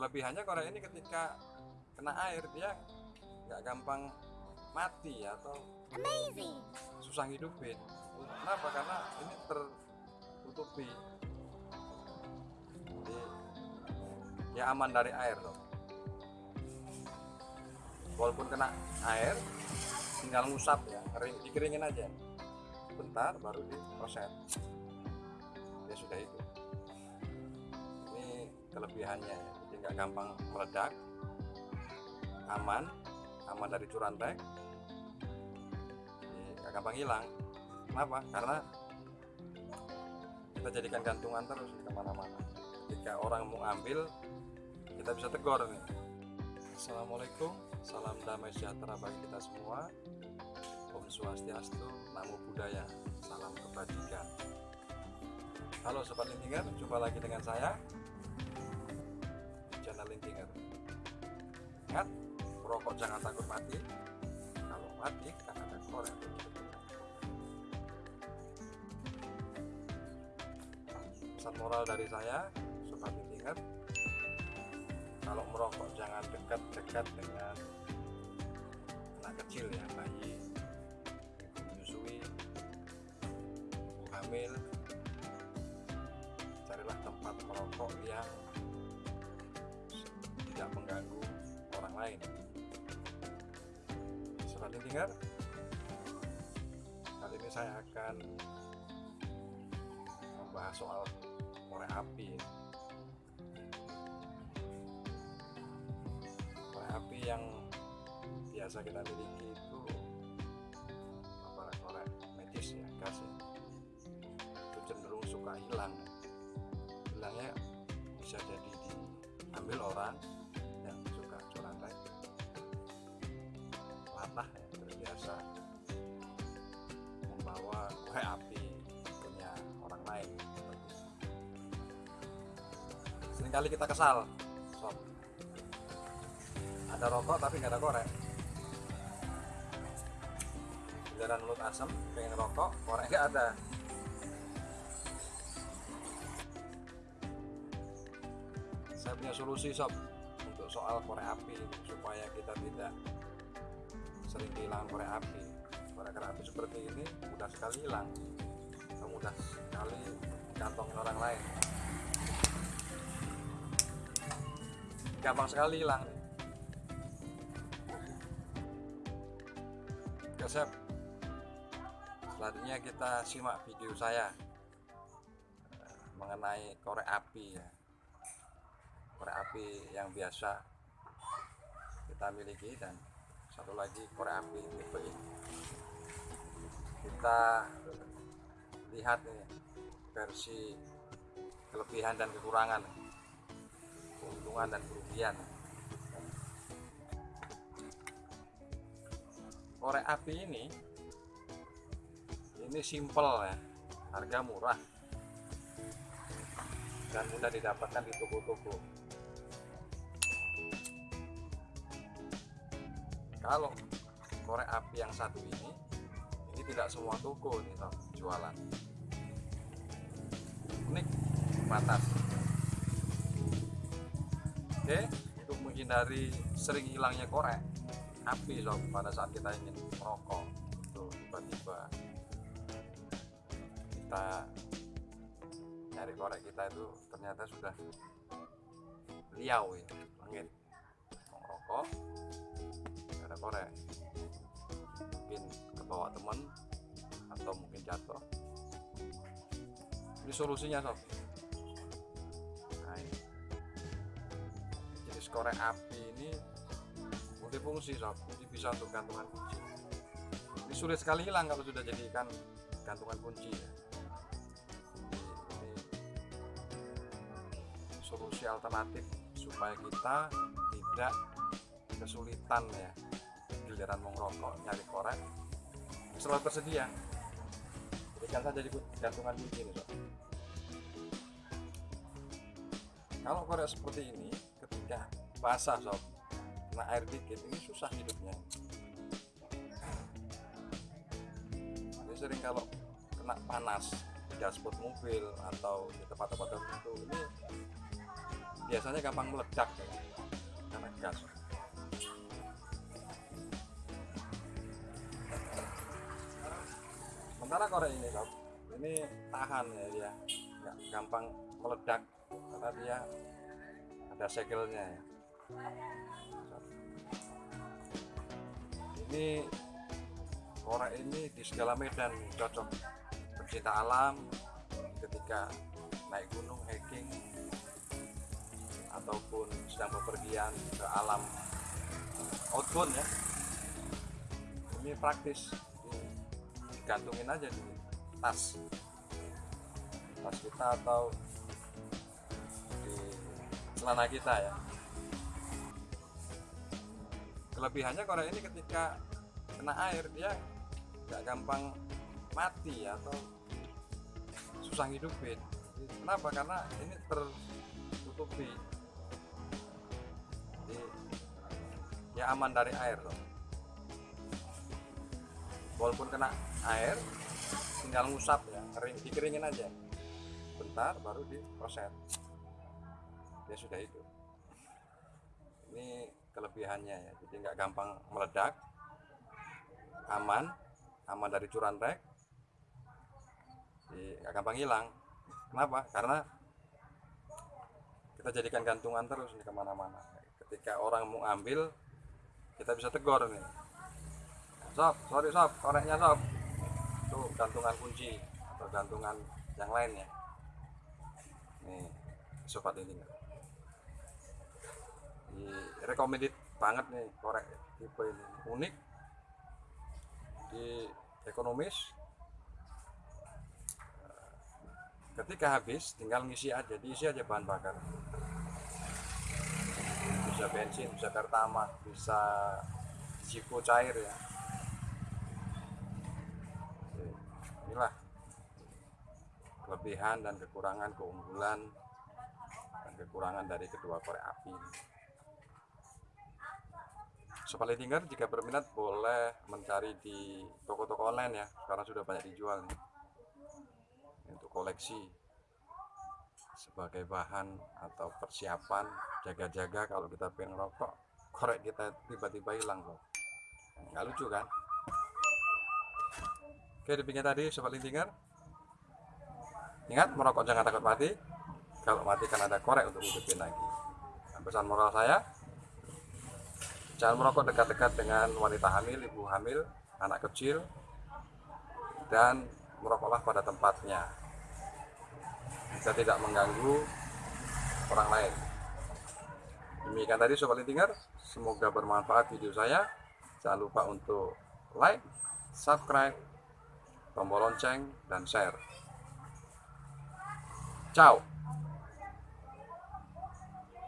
kelebihannya korek ini ketika kena air dia nggak gampang mati atau Amazing. susah hidupin kenapa? Karena ini tertutupi. Jadi ya aman dari air loh walaupun kena air tinggal ngusap ya kering, dikeringin aja. Bentar baru diproses. Ya sudah itu. Ini kelebihannya ya. Nggak gampang meledak aman aman dari curantek nggak gampang hilang. Kenapa? Karena kita jadikan gantungan terus ke mana-mana. Ketika orang mau ambil kita bisa tegur nih. Assalamualaikum salam damai sejahtera bagi kita semua. Om Swastiastu Namo Buddhaya salam kebajikan. Halo Sobat Lintinger, jumpa lagi dengan saya Ingat, merokok jangan takut mati. Kalau mati, kan ada korek Pesan moral dari saya, Sobat Lintinger Kalau merokok jangan dekat-dekat dengan anak kecil ya, bayi menyusui, hamil. Carilah tempat merokok yang lain. Sobat Lintinger, kali ini saya akan membahas soal korek api. Korek api yang biasa kita miliki itu apa korek medis ya gas ya. itu cenderung suka hilang hilangnya bisa jadi diambil orang sering kali kita kesal. Sob ada rokok tapi nggak ada korek. Giliran mulut asam pengen rokok korek nggak ada. Saya punya solusi sob untuk soal korek api supaya kita tidak sering kehilangan korek api. Korek api seperti ini mudah sekali hilang. Mudah sekali kantongin orang lain gampang sekali hilang nih Oke, Sep. Selanjutnya kita simak video saya eh, mengenai korek api ya. Korek api yang biasa kita miliki dan satu lagi korek api tipe ini. Kita lihat nih versi kelebihan dan kekurangan, keuntungan dan kerugian. Korek api ini ini simple ya harga murah. Dan mudah didapatkan di toko-toko. Kalau korek api yang satu ini ini tidak semua toko nih jualan. Unik batas oke untuk menghindari sering hilangnya korek api sob pada saat kita ingin merokok itu tiba-tiba kita nyari korek kita itu ternyata sudah liau ya langit. Merokok ada korek. Mungkin kebawa temen atau mungkin jatuh. Ini solusinya sob korek api ini multifungsi sob. Jadi bisa untuk gantungan kunci. Ini sulit sekali hilang kalau sudah jadikan gantungan kunci ya. solusi alternatif supaya kita tidak kesulitan ya giliran mau ngerokok nyari korek selalu tersedia. Jadikan saja jadi gantungan kunci ini sob. Kalau korek seperti ini basah sob. Kena air dikit ini susah hidupnya. Ini sering kalau kena panas di dashboard mobil atau di tempat-tempat tertentu ini biasanya gampang meledak ya, karena gas sementara korek ini sob ini tahan ya dia. Gampang meledak karena dia ada segelnya ya ini korek ini di segala medan cocok. Pecinta alam ketika naik gunung hiking ataupun sedang bepergian ke alam outbound ya. Ini praktis digantungin aja di tas. Tas kita atau di celana kita ya kelebihannya korek ini ketika kena air dia nggak gampang mati atau susah hidupin kenapa? Karena ini tertutupi. Jadi, ya aman dari air loh. Walaupun kena air tinggal ngusap ya kering dikeringin aja. Bentar baru diproses. Dia sudah hidup. Ini kelebihannya ya. Jadi nggak gampang meledak aman aman dari curantek jadi nggak gampang hilang. Kenapa? Karena kita jadikan gantungan terus nih ke mana-mana. Ketika orang mau ambil kita bisa tegur nih. Sob sorry sob koreknya sob. Itu gantungan kunci atau gantungan yang lainnya. Nih sobat ini di recommended banget nih korek tipe ini. Unik di ekonomis. Ketika habis tinggal ngisi aja diisi aja bahan bakar. Bisa bensin bisa pertamax bisa Zipo cair ya. Inilah kelebihan dan kekurangan keunggulan dan kekurangan dari kedua korek api Sobat Letinger jika berminat boleh mencari di toko-toko online ya sekarang sudah banyak dijual nih. Untuk koleksi sebagai bahan atau persiapan jaga-jaga kalau kita pengen rokok korek kita tiba-tiba hilang kok nggak lucu kan? Oke demikian tadi Sobat Lintinger ingat merokok jangan takut mati. Kalau mati kan ada korek untuk hidupin lagi. Nah, pesan moral saya jangan merokok dekat-dekat dengan wanita hamil, ibu hamil, anak kecil, dan merokoklah pada tempatnya. Bisa tidak mengganggu orang lain. Demikian tadi Sobat Lintinger, semoga bermanfaat video saya. Jangan lupa untuk like, subscribe, tombol lonceng, dan share. Ciao!